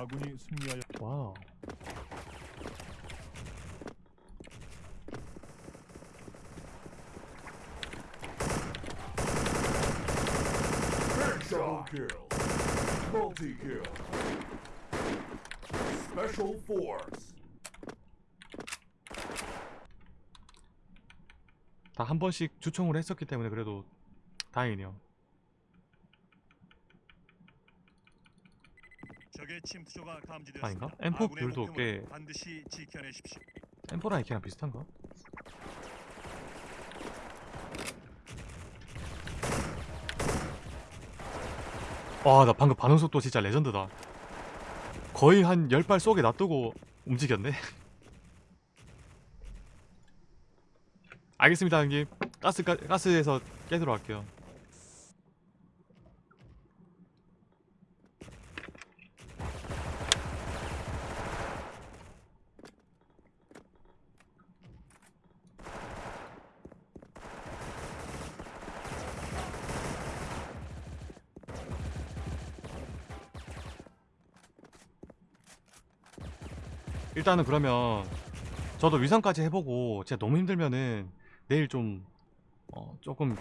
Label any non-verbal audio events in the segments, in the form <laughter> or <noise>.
아군이 승리하여 와우. Double kill. Multi kill. Special force. 다 한 번씩 주총을 했었기 때문에 그래도 다행이네요. 적의 침투조가 감지되었습니다. 아닌가? M4 아군의 뷰도 목표물을 꽤- 반드시 지켜내십시오. 엠포랑 이키랑 비슷한가? 와, 나 방금 반응 속도 진짜 레전드다. 거의 한 10발 쏘게 놔두고 움직였네. <laughs> 알겠습니다, 형님. 가스, 가, 가스에서 깨도록 할게요. 일단은 그러면 저도 위상까지 해보고 진짜 너무 힘들면은 내일 좀 어, 조금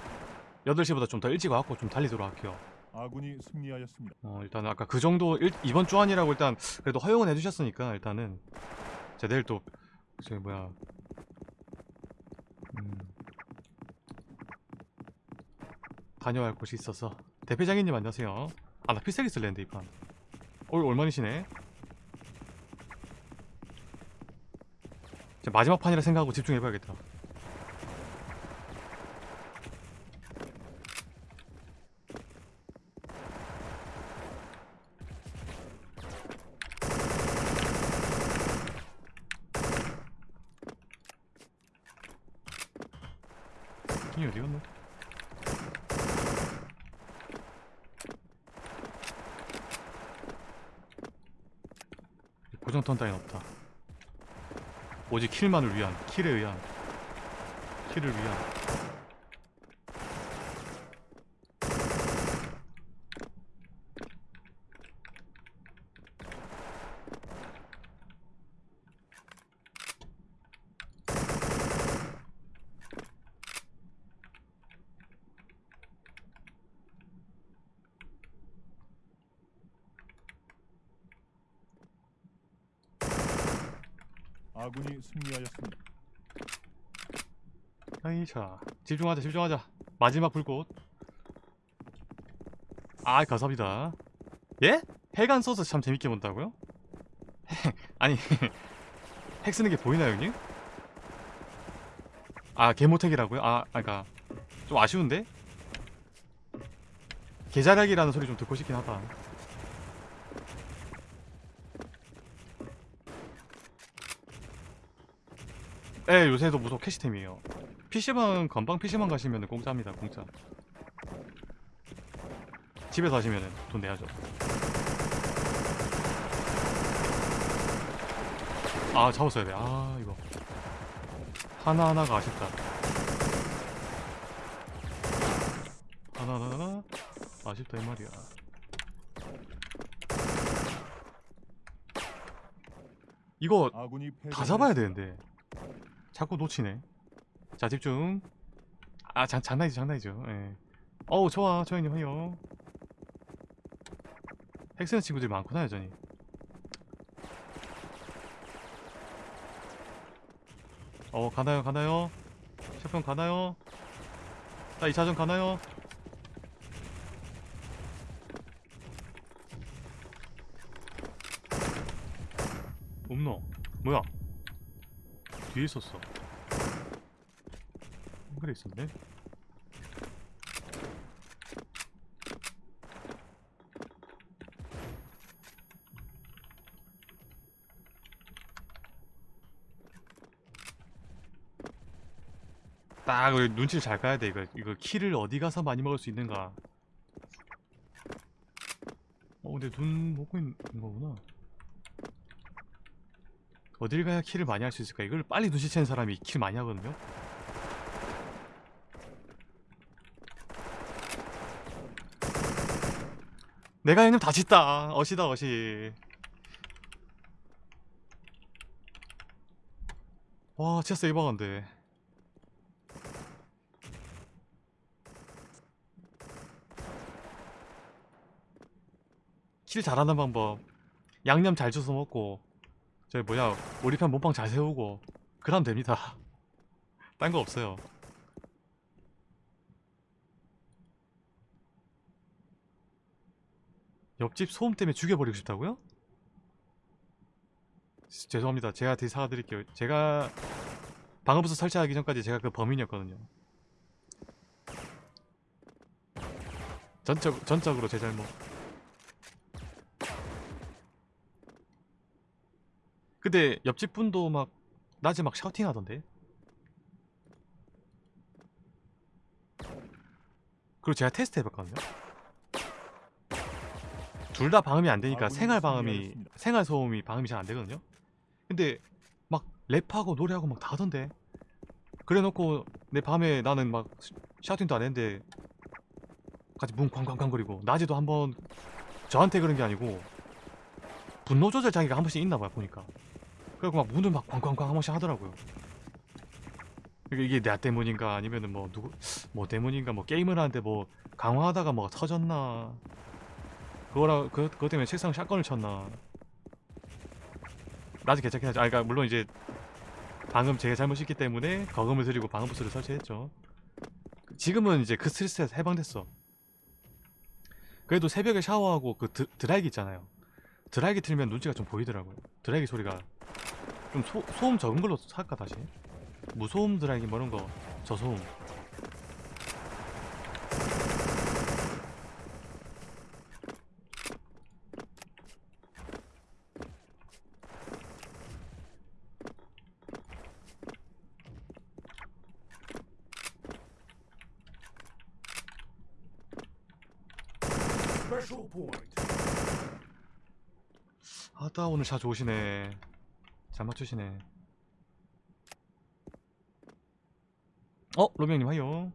8시보다 좀 더 일찍 와갖고 좀 달리도록 할게요. 아군이 승리하였습니다. 어, 일단은 아까 그 정도 일, 이번 주 안이라고 일단 그래도 허용은 해주셨으니까 일단은 제가 내일 또 저기 뭐야 음, 다녀야 할 곳이 있어서 대표장님 안녕하세요. 아나 필살기 쓸랬는데 이판. 올 얼마이시네? 이제 마지막 판이라 생각하고 집중해봐야겠다. 이 어디 갔노? 고정 턴 따윈 없다. 오직 킬만을 위한, 킬에 의한, 킬을 위한. 아군이 승리하였습니다. 아이차 집중하자 집중하자 마지막 불꽃 아 감사합니다 예? 핵안 써서 참 재밌게 본다고요? <laughs> 아니 <laughs> 핵 쓰는 게 보이나요 형님? 아 개모택이라고요? 아 아까 좀 아쉬운데? 개자락이라는 소리 좀 듣고 싶긴 하다 예 요새도 무속 캐시템이에요. PC방 건방 PC방 가시면 공짜입니다 공짜 집에서 하시면 돈 내야죠. 아 잡았어야 돼 아 이거. 하나하나가 아쉽다. 하나하나 아쉽다 이 말이야. 이거 다 잡아야 되는데 자꾸 놓치네. 자 집중. 아 장, 장난이죠 장난이죠. 예. 어우 좋아 조현님 허요 핵쓰는 친구들이 많구나 여전히. 어 가나요 가나요? 셰프형 가나요? 자 2차전 가나요? 없노? 뭐야? 뒤에 있었어 그래 있었네 딱 눈치를 잘 까야 돼 이거 이거 키를 어디 가서 많이 먹을 수 있는가 어 근데 눈 먹고 있는 거구나 어딜 가야 킬을 많이 할 수 있을까? 이걸 빨리 눈치채는 사람이 킬 많이 하거든요? 내가 형님 다짓다. 어시다 어시. 와 진짜 세이버건데. 킬 잘하는 방법. 양념 잘 주워 먹고 저기 뭐야 우리 편 몸빵 잘 세우고 그럼 됩니다. <laughs> 딴 거 없어요. 옆집 소음 때문에 죽여버리고 싶다고요? 죄송합니다. 제가 뒤 사과드릴게요. 제가 방어부스 설치하기 전까지 제가 그 범인이었거든요. 전적, 전적으로 제 잘못. 근데 옆집 분도 막 낮에 막 샤우팅 하던데. 그리고 제가 테스트 해봤거든요. 둘 다 방음이 안 되니까 생활 방음이. 생활 소음이 방음이 잘 안 되거든요. 근데 막 랩하고 노래하고 막 다 하던데. 그래놓고 내 밤에 나는 막 샤우팅도 안 했는데 같이 문 쾅쾅쾅거리고 낮에도 한번 저한테 그런 게 아니고 분노 조절 장애가 한 번씩 있나 봐요 보니까. 그리고 막 문을 막 쾅쾅쾅 한 번씩 하더라고요. 이게 이게 나 때문인가 아니면은 뭐 누구 뭐 때문인가 뭐 게임을 하는데 뭐 강화하다가 뭐가 터졌나 그거라 그 그것 때문에 책상 샷건을 쳤나 나중에 괜찮긴 하죠. 아 그러니까 물론 이제 방금 제가 잘못했기 때문에 거금을 들이고 방음 부스를 설치했죠. 지금은 이제 그 스트레스에서 해방됐어. 그래도 새벽에 샤워하고 그 드, 드라이기 있잖아요. 드라이기 틀면 눈치가 좀 보이더라고요. 드라이기 소리가 좀 소, 소음 적은 걸로 살까 다시? 무소음 드라이기 뭐 이런 거 저소음. 아따 오늘 샷 좋으시네. 잘 맞추시네. 어 로명님 하요.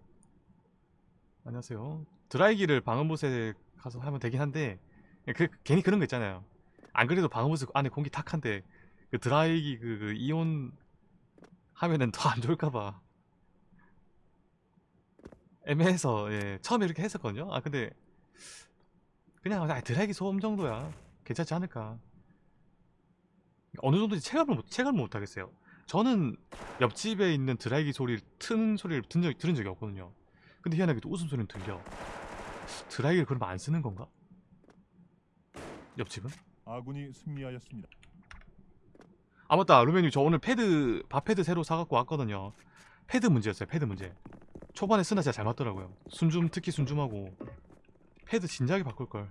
안녕하세요. 드라이기를 방음부스에 가서 하면 되긴 한데 그 괜히 그런 거 있잖아요. 안 그래도 방음부스 안에 공기 탁한데 그 드라이기 그, 그 이온 하면은 더 안 좋을까봐 애매해서 예 처음에 이렇게 했었거든요. 아 근데 그냥 아, 드라이기 소음 정도야 괜찮지 않을까. 어느 정도인지 체감을 못, 체감을 못 하겠어요. 저는 옆집에 있는 드라이기 소리를 트는 소리를 든 적, 들은 적이 없거든요. 근데 희한하게도 웃음소리는 들려. 드라이기를 그러면 안 쓰는 건가? 옆집은? 아군이 승리하였습니다. 아 맞다 루메님 저 오늘 패드 밥패드 새로 사갖고 왔거든요. 패드 문제였어요. 패드 문제. 초반에 쓰나 진짜 잘 맞더라고요. 순줌 특히 순줌하고 패드 진작에 바꿀 걸.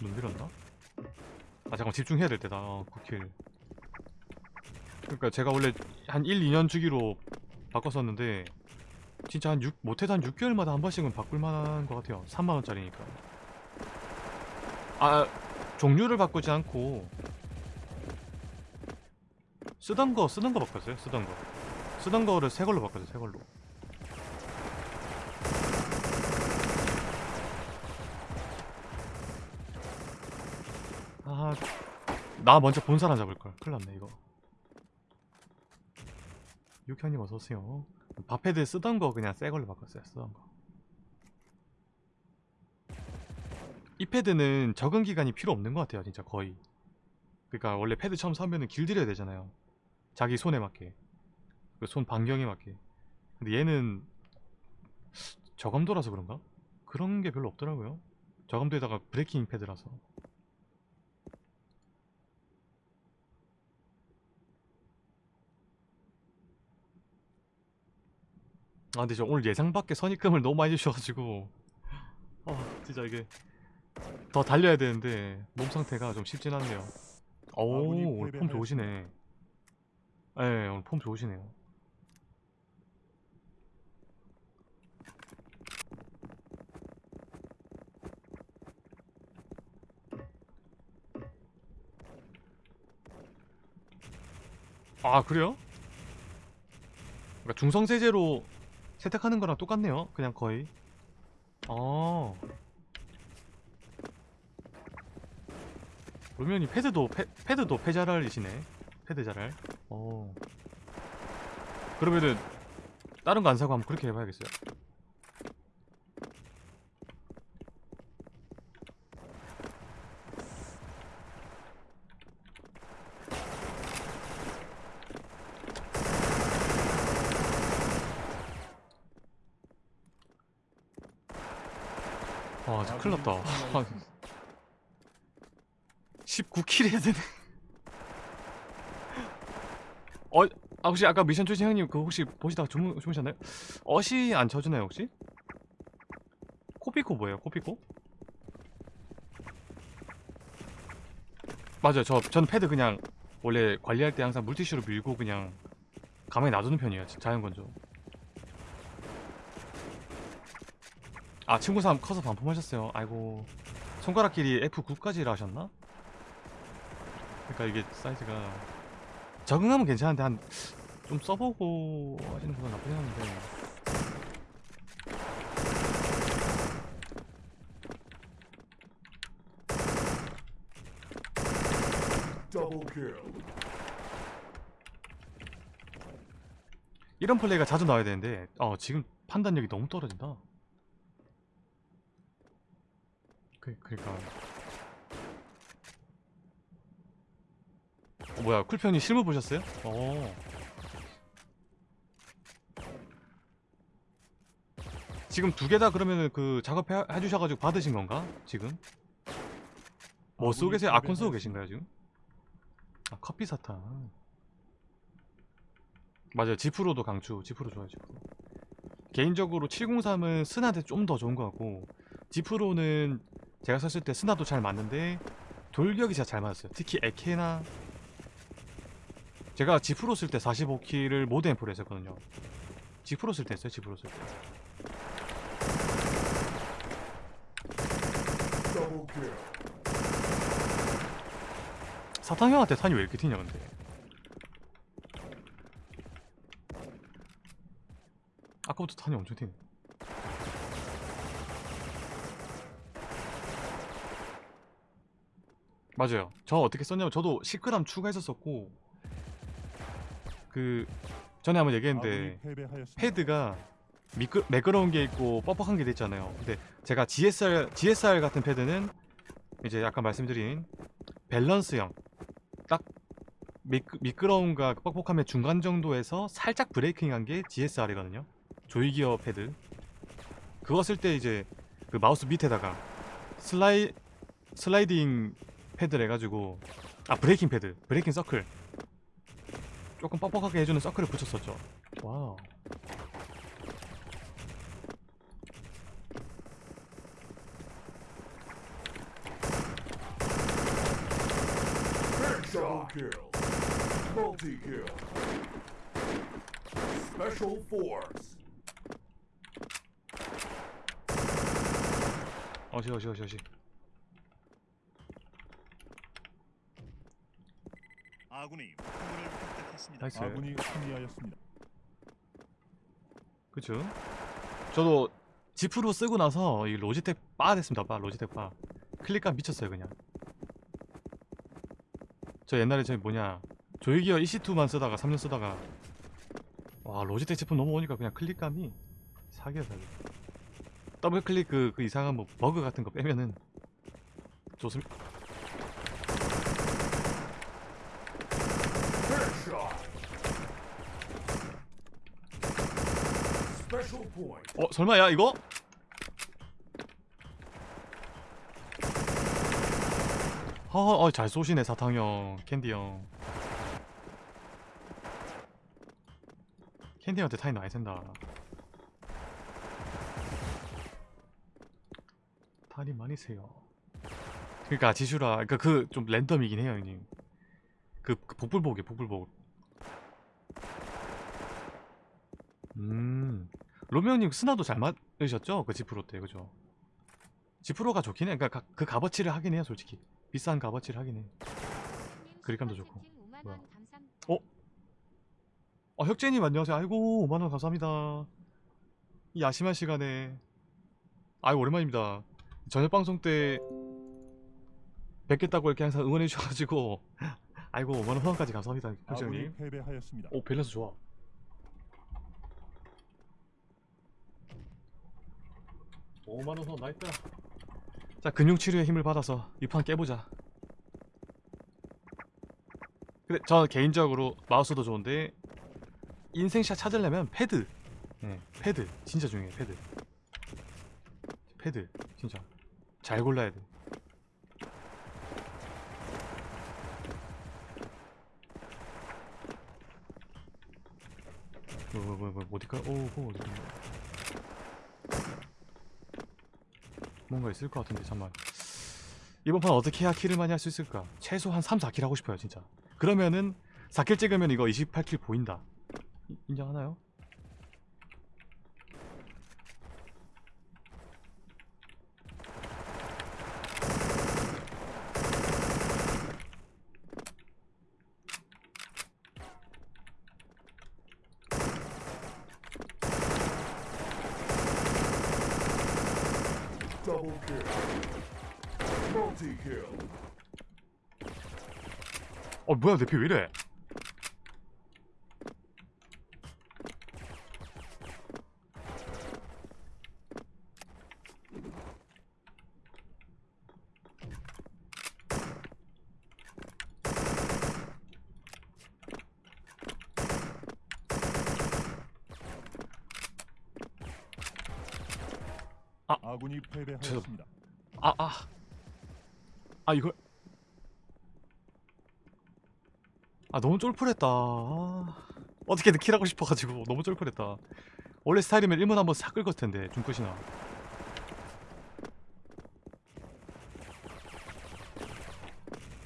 눈 밀었나? 아 잠깐 집중해야 될 때다. 어, 9킬. 그러니까 제가 원래 한 1, 2년 주기로 바꿨었는데 진짜 한 6, 못해도 한 6개월마다 한 번씩은 바꿀 만한 것 같아요 3만원짜리니까 아 종류를 바꾸지 않고. 쓰던 거 쓰던 거 바꿨어요 쓰던 거. 쓰던 거를 새 걸로 바꿨어요 새 걸로. 아나 먼저 본 사람 잡을걸. 큰일 났네 이거. 유현님 어서오세요. 밥패드 쓰던 거 그냥 새 걸로 바꿨어요 쓰던 거. 이 패드는 적응 기간이 필요 없는 것 같아요 진짜 거의. 그러니까 원래 패드 처음 사면은 길들여야 되잖아요. 자기 손에 맞게. 그 손 반경에 맞게. 근데 얘는 저감도라서 그런가? 그런 게 별로 없더라고요. 저감도에다가 브레이킹 패드라서. 아 근데 저 오늘 예상 밖의 선입금을 너무 많이 주셔가지고. 아 진짜 이게 더 달려야 되는데 몸 상태가 좀 쉽진 않네요 오 아군이 오늘 폼 좋으시네 예 오늘 폼 좋으시네요 아 그래요? 그러니까 중성세제로 세탁하는 거랑 똑같네요. 그냥 거의. 어. 로면이 패드도 패, 패드도 패자랄이시네. 패드 자랄. 어. 그러면은 다른 거 안 사고 한번 그렇게 해봐야겠어요. 아, 진짜 큰일 났다. <laughs> 아, 19킬 해야 되네. 어, 아, 혹시 아까 미션 출신 형님 그 혹시 보시다가 주무, 주무셨나요? 어시 안 쳐주나요 혹시? 코피코 뭐예요? 코피코? 맞아요. 저 저는 패드 그냥 원래 관리할 때 항상 물티슈로 밀고 그냥 가만히 놔두는 편이에요. 자연 건조. 아 친구 사람 커서 반품하셨어요. 아이고 손가락 길이 F9까지라 하셨나? 그러니까 이게 사이즈가 적응하면 괜찮은데 한 좀 써보고 하시는 건 나쁘지 않은데 Double kill. 이런 플레이가 자주 나와야 되는데 어 지금 판단력이 너무 떨어진다. 그 그러니까 어, 뭐야 쿨편이 실물 보셨어요? 어. 지금 두 개 다 그러면은 그 작업해 해주셔가지고 받으신 건가? 지금? 뭐 쓰고 계세요? 아콘 쓰고 계신가요 지금? 아 커피 사탕. 맞아요. 지프로도 강추. 지프로 좋아요. 지프로. 개인적으로 703은 스나한테 좀 더 좋은 것 같고 지프로는 제가 썼을 때 스나도 잘 맞는데 돌격이 진짜 잘 맞았어요. 특히 에케나 제가 지프로 쓸 때 45킬을 모드 앰프로 했었거든요. 지프로 쓸 때 했어요. 지프로 쓸 때. Double kill. 사탕 형한테 탄이 왜 이렇게 튀냐 근데. 아까부터 탄이 엄청 튀네. 맞아요. 저 어떻게 썼냐면 저도 10g 추가했었었고 그 전에 한번 얘기했는데. 패드가 미끄, 매끄러운 게 있고 뻑뻑한 게 있잖아요. 근데 제가 GSR GSR 같은 패드는 이제 아까 말씀드린 밸런스형 딱 미끄, 미끄러움과 뻑뻑함의 중간 정도에서 살짝 braking한 게 GSR이거든요. 조이기어 패드. 그거 쓸 때 이제 그 마우스 밑에다가 슬라이 슬라이딩 패드를 해가지고 아 braking 패드, braking 서클 조금 뻑뻑하게 해주는 서클을 붙였었죠. 와우. Double kill. Multi kill. Special force. 어시 어시 어시 어시. 아군이 획득했습니다. 나이스. 아군이 승리하였습니다. 그쵸? 저도 G Pro 쓰고 나서 이 로지텍 빠 됐습니다. 빠 로지텍 빠. 클릭감 미쳤어요 그냥. 저 옛날에 저기 뭐냐 조이기어 EC2만 쓰다가 3년 쓰다가 와 로지텍 제품 넘어오니까 그냥 클릭감이 사기야 사기. 더블 클릭 그, 그 이상한 뭐 버그 같은 거 빼면은 좋습니다. Headshot. Special point. 어 설마 야 이거? 어, 잘 쏘시네 사탕형. 캔디형. 캔디한테 타이 많이 센다. 타이 많이 세요. 그러니까 지슈라 그러니까 그 좀 랜덤이긴 해요 형님. 그, 그 복불복이에요 복불복. 음 로미오님 스나도 잘 맞으셨죠? 그 지프로 때 그죠? 지프로가 좋긴 해. 그러니까 가- 그 값어치를 하긴 해요, 솔직히. 비싼 값어치를 하긴 해. 그립감도 좋고. 뭐야? 어? 어 혁재님 안녕하세요 아이고 5만원 감사합니다 이 야심한 시간에 아이 오랜만입니다 저녁 방송 때 뵙겠다고 이렇게 항상 응원해 주셔가지고 <laughs> 아이고 5만원 후원까지 감사합니다 혁재님 패배하였습니다. 오 밸런스 좋아 오만원 후원 나있다 자 근육치료의 힘을 받아서 이 판 깨보자. 근데 저 개인적으로 마우스도 좋은데 인생샷 찾으려면 패드. 네, 패드. 진짜 중요해 패드. 패드 진짜. 잘 골라야 돼. 뭐, 뭐, 뭐, 뭐, 어디까? 오, 오, 어디 뭔가 있을 것 같은데, 잠만. 이번 판 어떻게 해야 kill을 많이 할 수 있을까? 최소한 3, 4kill 하고 싶어요, 진짜. 그러면은 4킬 찍으면 이거 28킬 보인다. 이- 인정하나요? 어, 뭐야, 내 피 왜 이래? 아군이 패배하였습니다. 아, 아. 아, 이걸. 아, 너무 쫄풀했다. 아, 어떻게든 킬하고 싶어 가지고 너무 쫄풀했다. 원래 스타일이면 1문 한번 싹 긁었을 텐데, 중끝이나.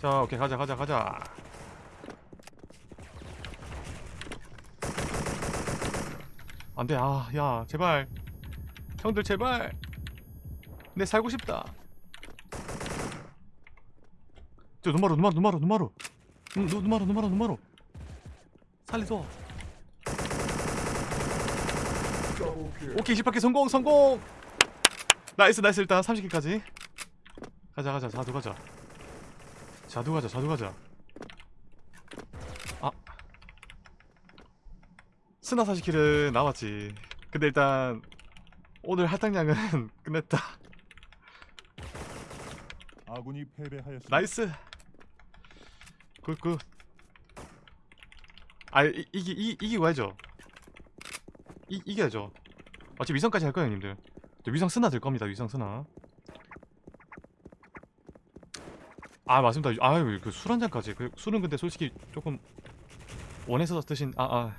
자, 오케이, 가자, 가자, 가자. 안 돼, 아, 야, 제발. 형들, 제발. 내 살고 싶다. 저 눈마루 눈, 눈, 눈마루. 눈마루 눈마루 살려줘. Double kill. 오케이 28개 성공 성공. 나이스 나이스 일단 30개까지. 가자 가자 자두 가자. 자두 가자 자두 가자. 아. 스나 40kill은 남았지. 근데 일단 오늘 할당량은 <laughs> 끝냈다 아군이 패배하였습니다. Nice. Good good. 아 이, 이기 이, 이기고 해야죠. 이, 이겨야죠. 어차피 위성까지 할 거예요 형님들. 저 위성 쓰나 될 겁니다 위성 쓰나. 아 맞습니다. 아유 그술 한 잔까지. 그 술은 근데 솔직히 조금 원해서 드신 아 아.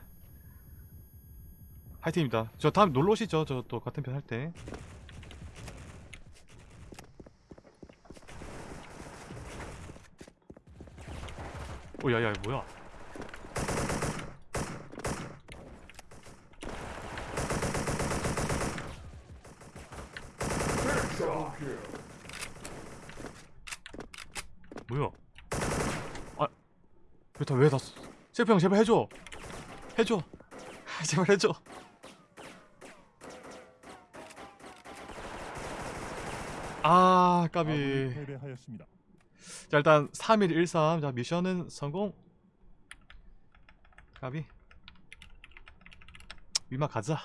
화이팅입니다. 저 다음 놀러 오시죠. 저 또 같은 편 할 때 오 야야 뭐야. 뭐야? 아 왜다 왜다 셰프 형 제발 해줘. 해줘. <laughs> 제발 해줘. 아 까비. 패배하였습니다. 자 일단 3113 자 미션은 성공. 까비. 위마 가자